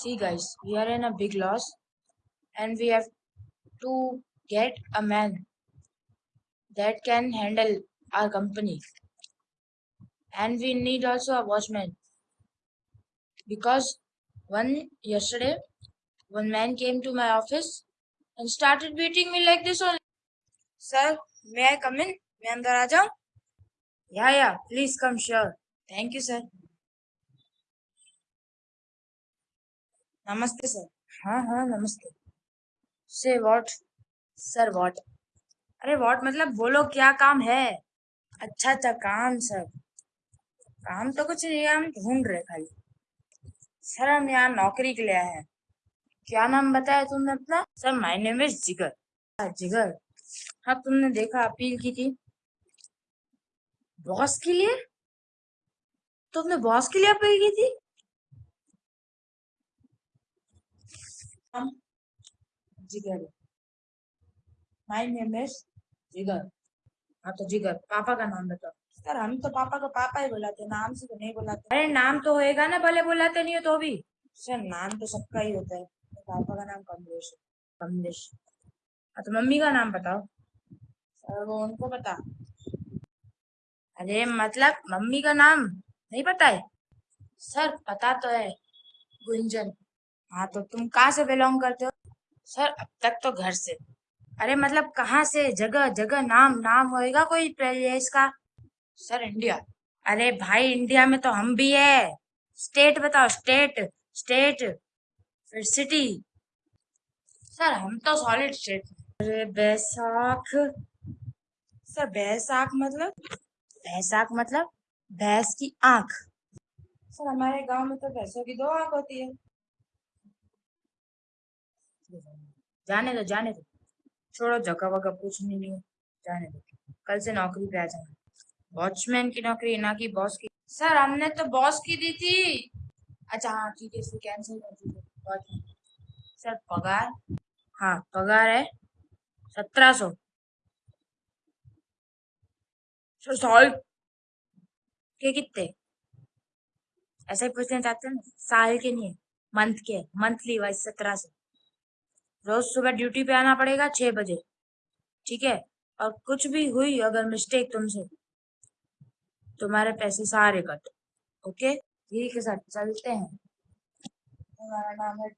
see guys we are in a big loss and we have to get a man that can handle our company. And we need also a watchman because one yesterday one man came to my office and started beating me like this only. Sir may i come in? May I aa yeah yeah please come sure. Thank you sir. नमस्ते sir. हाँ हाँ नमस्ते। से what sir what अरे what मतलब बोलो क्या काम है? अच्छा अच्छा काम सर। काम तो कुछ नहीं हम ढूंढ रहे खाली। सर हम यहाँ नौकरी के लिए आए हैं। क्या नाम बताया तुमने अपना? सर माय नेम इज़ जिगर। हाँ, जिगर। हाँ तुमने देखा अपील की थी। बॉस के लिए? तुमने बॉस के लिए अपील की थी? हम जिगर। माय नेम इज़ जिगर। हाँ तो जिगर, पापा का नाम बताओ। सर, हम तो पापा को पापा ही बुलाते नाम से तो नहीं बुलाते। अरे, नाम तो होएगा ना, भले बुलाते नहीं हो तो भी। सर, नाम तो सबका ही होता है। तो पापा का नाम कमलेश। कमलेश। हाँ तो मम्मी का नाम बताओ। सर, वो उनको पता। अरे मतलब मम्मी का नाम नहीं पता है? सर, पता तो है। गुंजन। हाँ तो तुम कहाँ से बिलोंग करते हो? सर, अब तक तो घर से। अरे मतलब कहाँ से? जगह जगह, नाम नाम होएगा कोई प्लेस का सर, इंडिया। अरे भाई, इंडिया में तो हम भी है। स्टेट बताओ, स्टेट स्टेट, फिर सिटी। सर, हम तो सॉलिड स्टेट अरे, बैसाख। सर, बैसाख मतलब? बैसाख मतलब? भैंस की आँख। सर, हमारे गाँव में तो भैंसों की दो आँख होती है। जाने दो जाने दो। छोड़ो, जगह वगह पूछनी नहीं जाने दो। कल से नौकरी पे आ जाना। वॉचमैन की नौकरी, ना की बॉस की। सर हमने तो बॉस की दी थी। अच्छा हाँ ठीक है कैंसिल कर दीजिए सर पगार? हाँ पगार है सत्रह सौ। साल के कितने? ऐसा ही पूछना चाहते हैं साल के नहीं मंथ के मंथली वाइज सत्रह सौ। रोज सुबह ड्यूटी पे आना पड़ेगा छह बजे। ठीक है? और कुछ भी हुई अगर मिस्टेक तुमसे, तुम्हारे पैसे सारे कट। ओके ठीक है सर चलते हैं। हमारा नाम है